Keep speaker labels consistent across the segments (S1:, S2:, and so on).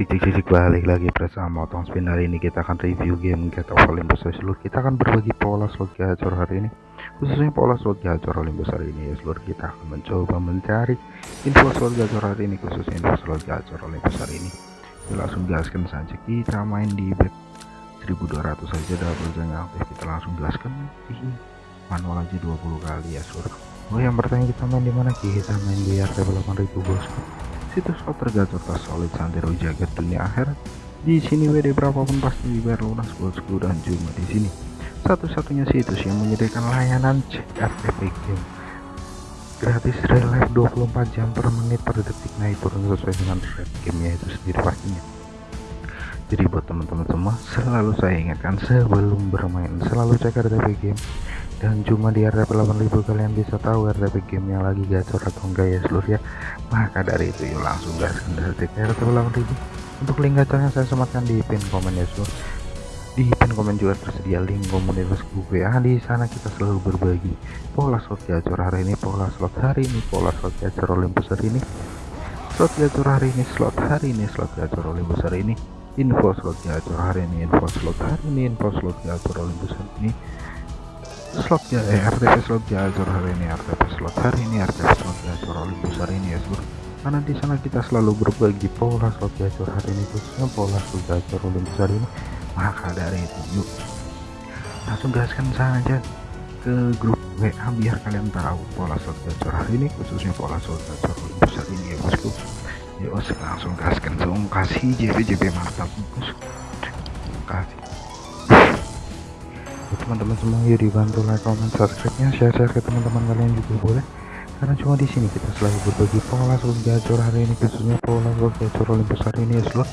S1: cik cik cik balik lagi bersama Otong Spin. Hari ini kita akan review game Get of Olympus. Seluruh kita akan berbagi pola slot gacor hari ini. Khususnya pola slot gacor Olympus hari ini. Ya seluruh kita akan mencoba mencari info slot gacor hari ini khususnya info slot gacor Olympus hari ini. Kita langsung gaskan saja. Kita main di bet 1200 saja double jangan aktif. Kita langsung gaskan manual aja 20 kali ya seluruh oh yang pertanyaan kita main di mana? Kita main di RT 8000 bosku situs tergacor tersolid santero jagat dunia akhirat di sini WD berapapun pasti dibayar lunas bosku dan cuma di sini. Satu-satunya situs yang menyediakan layanan cek RTP game. Gratis real life 24 jam per menit per detik. Naik turun sesuai dengan rate gamenya itu sendiri pastinya. Jadi buat teman-teman semua selalu saya ingatkan sebelum bermain selalu cek RTP game dan cuma di RTP 8000 kalian bisa tahu RTP game yang lagi gacor atau enggak ya seluruh ya. Maka dari itu yuk langsung gaskan dari RTP 8000 untuk link gacornya saya sematkan di pin komen ya seluruh. Di pin komen juga tersedia link komunitas WA di sana kita selalu berbagi pola slot gacor hari ini pola slot hari ini pola slot gacor Olympus hari ini. Slot gacor hari ini slot hari ini slot gacor Olympus hari ini. Info slot gacor hari ini info slot hari ini info slot gacor Olympus hari ini slot ya eh, RTP slot gacor hari ini RTP slot. Hari ini RTP slot gacor Olympus hari ini ya seluruh karena di sana kita selalu berbagi pola slot gacor hari ini khususnya pola slot gacor Olympus hari ini. Maka dari itu yuk. Langsung gaskan saja ke grup WA biar kalian tahu pola slot gacor hari ini khususnya pola slot gacor Olympus hari ini ya bosku. Yuk langsung gaskan. Dong kasih JP JP mantap bosku. Kasih teman-teman semua yuk dibantu like comment subscribe nya share share ke teman-teman kalian juga boleh. Karena cuma di sini kita selalu berbagi pola slot gacor hari ini khususnya pola slot gacor Olympus hari ini ya slot.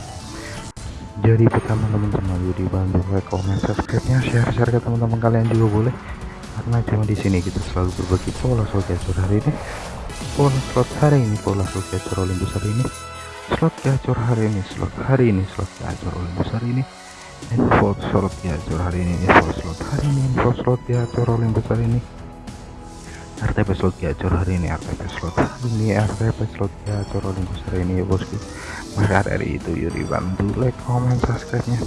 S1: Jadi pertama teman semua yuk dibantu like comment subscribe nya share share ke teman-teman kalian juga boleh. Karena cuma di sini kita selalu berbagi pola slot gacor hari ini. Pola slot hari ini pola slot gacor Olympus hari ini. Slot gacor hari ini slot hari ini slot gacor Olympus hari ini info slot gacor hari ini info slot. Hari ini info slot gacor Olympus hari ini. RTP slot gacor hari ini RTP slot. Hari ini RTP slot gacor Olympus hari ini ya bosku maka dari itu yuk dibantu. Like comment subscribe nya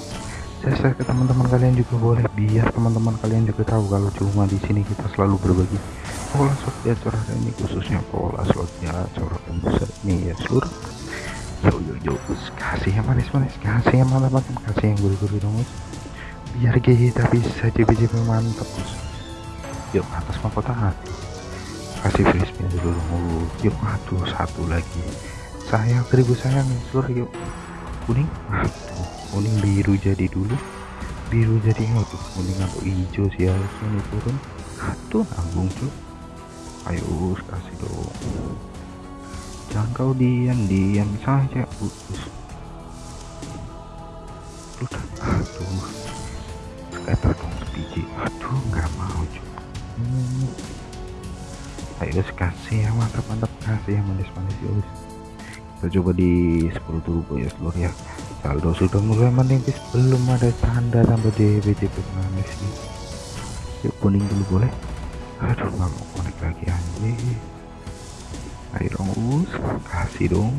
S1: share ke teman-teman kalian juga boleh biar teman-teman kalian juga tahu kalau cuma di sini kita selalu berbagi. Pola slot gacor hari ini khususnya pola slot gacor Olympus hari ini ya seluruh yo yo yo kasih yang manis-manis kasih yang mantap-mantap kasih yang gurih-gurih dong biar kita bisa JP-JP mantap bos yuk atas mahkota kasih spin dulu dong yuk aduh satu lagi. Sayang seribu sayang seluruh yuk. Kuning? Aduh kuning biru jadi dulu. Biru jadi aduh kuning atau hijau sih harusnya nih turun. Aduh nanggung cuy ayo kasih dong jangan kau diam diam saja putus udah. Aduh. Scatter dong biji. Aduh nggak mau cuy hmm. ayo kasih yang mantap mantap. Kasih yang manis manis ya kita coba di 10 turbo ya seluruh ya. Saldo sudah mulai menipis belum ada tanda tambah DBJP manis nih yuk kuning dulu boleh. Aduh nggak mau konek lagi anjir ayo dong us kasih dong.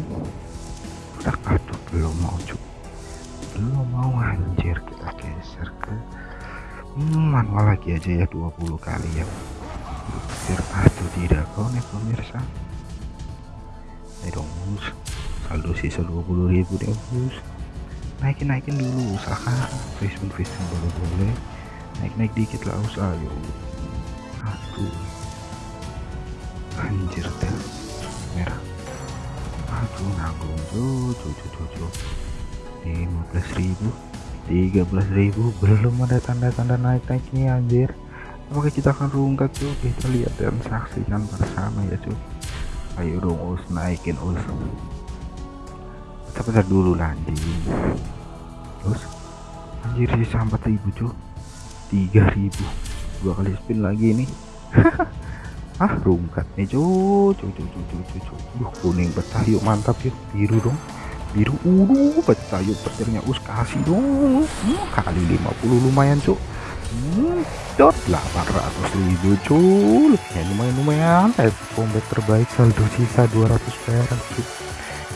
S1: Udah aduh belum mau cuy belum mau anjir kita geser ke manual lagi aja ya 20 kali ya. Biar aduh tidak konek pemirsa. Ayo dong us saldo sisa 20.000 deh us naikin naikin dulu usaha Facebook Facebook boleh boleh. Naik naik dikit lah usaha ayo aduh. Anjir dah merah aduh nanggung tuh tuh tuh lima belas ribu tiga belas ribu. Belum ada tanda-tanda naik naik nih anjir. Apakah kita akan rungkat tuh kita lihat dan saksikan bersama ya cuy. Ayo dong us naikin us. Kita dulu anjing. Terus anjir sisa 4000 cuy. 3000 dua kali spin lagi nih ah rungkat nih cuy cuy cuy cuy cuy cuy Duh, kuning pecah yuk mantap yuk. Biru dong. Biru uru pecah yuk petirnya. Us kasih dong. Hmm, kali 50 lumayan cuy hmm, dot 800 ribu cuy ya lumayan lumayan. Eh combat terbaik saldo sisa 200 perak cuy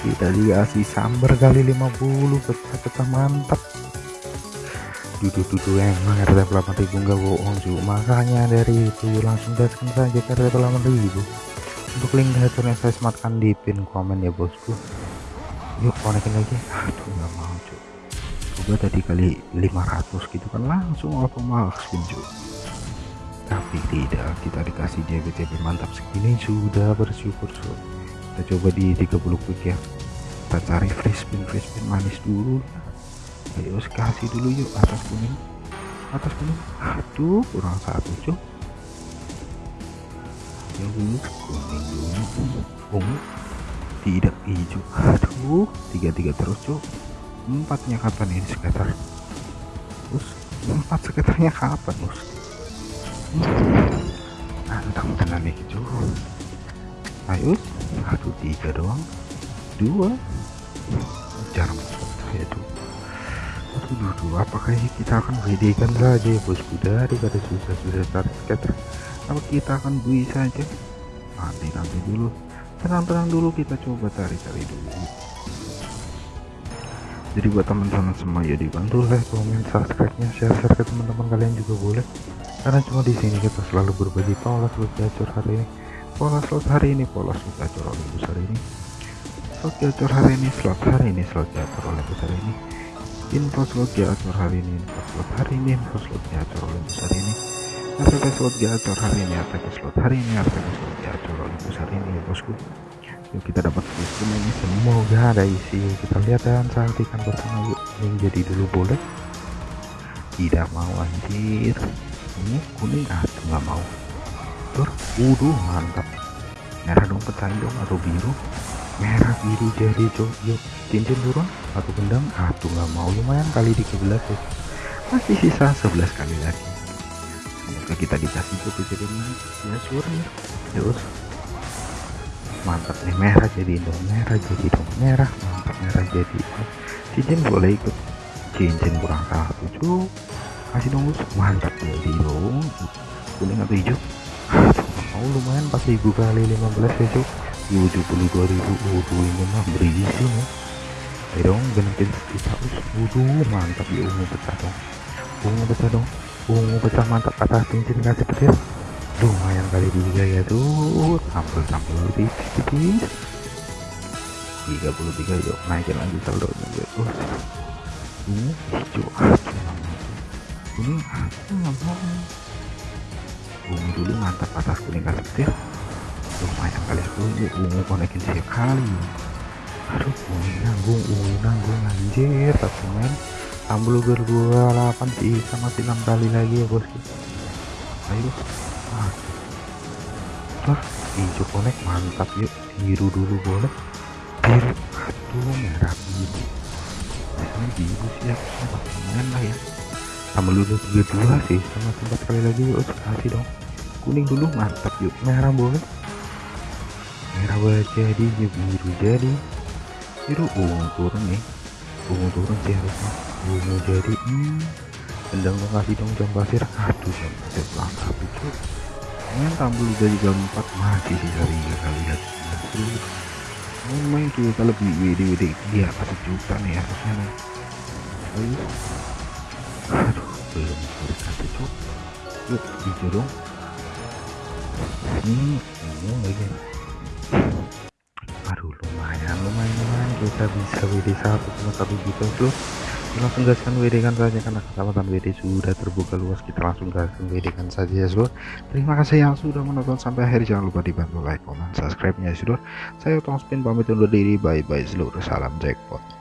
S1: kita dikasih sambar kali 50 pecah-pecah mantap duduk-duduk emang RT 8000 enggak bohong cuy makanya dari itu langsung gaskan saja ke RT 8000 untuk link gacornya saya sematkan di pin komen ya bosku yuk konekin lagi aduh nggak mau cuy coba tadi kali 500 gitu kan langsung auto spin cuy tapi tidak kita dikasih JBTB mantap segini sudah bersyukur cuy kita coba di 30 quick ya. Kita cari free spin free spin manis dulu ayo kasih dulu yuk atas kuning. Atas kuning. Aduh kurang satu cuk. Yang dulu kuning dulu. Ungu tidak hijau aduh tiga tiga terus cuk. Empatnya kapan ini sekitar? Us empat sekitarnya kapan us? Antang tenan nih cuk. Ayo aduh tiga doang. Dua. Jarang saya tuh aduh duh, apakah kita akan WD kan saja ya bosku daripada susah-susah start scatter apa kita akan bui saja? Nanti nanti dulu. Tenang-tenang dulu kita coba cari-cari dulu. Jadi buat teman-teman semua ya dibantu like komen subscribe nya share share ke teman-teman kalian juga boleh. Karena cuma di sini kita selalu berbagi pola slot gacor hari ini. Pola slot hari ini pola slot gacor oleh besar ini. Slot gacor hari ini slot hari ini slot gacor oleh besar ini info slot gacor hari ini info slot hari ini info slot gacor Olympus hari ini. RTP slot gacor hari ini RTP slot hari ini RTP slot gacor Olympus hari ini ya bosku. Yuk kita dapat sistem ini semoga ada isi. Kita lihat dan saksikan bersama yuk. Ini jadi dulu boleh. Tidak mau anjir. Ini kuning ah nggak mau. Tur uduh mantap. Merah dong pecahin dong atau biru merah biru jadi yuk. Cincin turun atau gendang. Aduh nggak mau lumayan kali di 11 ya masih sisa 11 kali lagi. Semoga kita dikasih itu jadi ya suara terus. Mantap nih merah jadi dong merah jadi dong merah mantap merah jadi cincin boleh ikut. Cincin kurang satu cok. Kasih dong mantap jadi dong kuning atau hijau? Mau lumayan 4000 kali 15 ya cok 72.000 waduh ini mah berisi nih ayo dong genetin kita waduh mantap ya ungu pecah dong. Ungu pecah dong. Ungu pecah mantap atas cincin kasih petir lumayan kali tiga ya tuh. Tampil tampil tipis puluh tiga yuk naikin lagi saldo ya. Tuh ungu hijau ini ungu dulu mantap atas kuning kasih petir lumayan kali setuju ungu konekin sekali aduh ungu nanggung ungu nanggung anjir. Tapi main ambil berdua 28 sih sama masih 6 kali lagi ya bosku ayo. Ah. hijau konek mantap yuk. Biru dulu boleh. Biru. Aduh merah biru. Ini biru sih ya. Main lah ya. Tambah dulu tiga dua sih sama tempat kali lagi yuk. Kasih dong. Kuning dulu mantap yuk. Merah boleh merah jadi biru jadi. Biru ungu turun nih ungu turun sih harusnya. Ungu jadi hmm. Tendang dong kasih dong jam pasir. Aduh jam pasir langkah itu main tampil udah juga empat masih sisa tiga kali ya terus main kita lebih WD WD di atas juta nih harusnya nih. Aduh. Belum dikasih cok yuk hijau dong. Hmm ini lagi lumayan lumayan lumayan. Kita bisa WD 1,1 juta bro. Langsung gaskan WD kan saja karena kesempatan WD sudah terbuka luas. Kita langsung gaskan WD kan saja ya seluruh terima kasih yang sudah menonton sampai akhir. Jangan lupa dibantu like comment subscribe nya ya seluruh saya Tom Spin pamit undur diri. Bye bye seluruh salam jackpot